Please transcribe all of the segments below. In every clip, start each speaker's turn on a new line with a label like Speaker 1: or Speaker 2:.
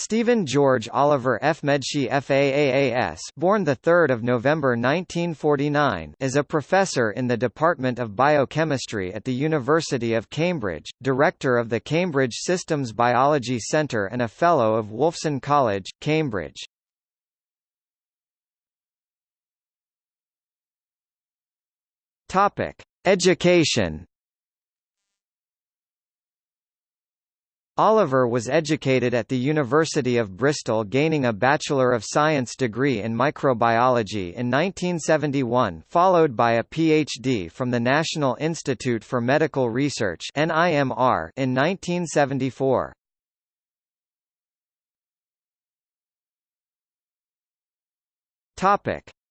Speaker 1: Stephen George Oliver FMedSci FAAAS born 3 November 1949 is a professor in the Department of Biochemistry at the University of Cambridge, director of the Cambridge Systems Biology Centre and a Fellow of Wolfson College, Cambridge. Topic: Education Oliver was educated at the University of Bristol gaining a Bachelor of Science degree in microbiology in 1971 followed by a PhD from the National Institute for Medical Research in 1974.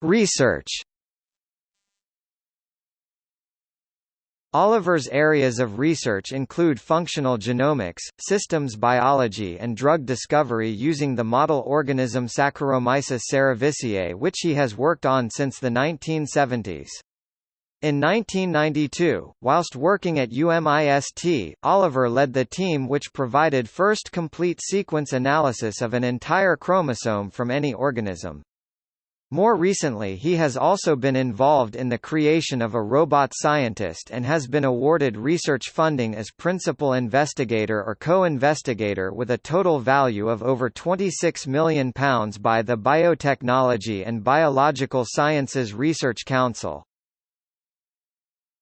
Speaker 1: Research Oliver's areas of research include functional genomics, systems biology and drug discovery using the model organism Saccharomyces cerevisiae which he has worked on since the 1970s. In 1992, whilst working at UMIST, Oliver led the team which provided first complete sequence analysis of an entire chromosome from any organism. More recently he has also been involved in the creation of a robot scientist and has been awarded research funding as principal investigator or co-investigator with a total value of over £26 million by the Biotechnology and Biological Sciences Research Council.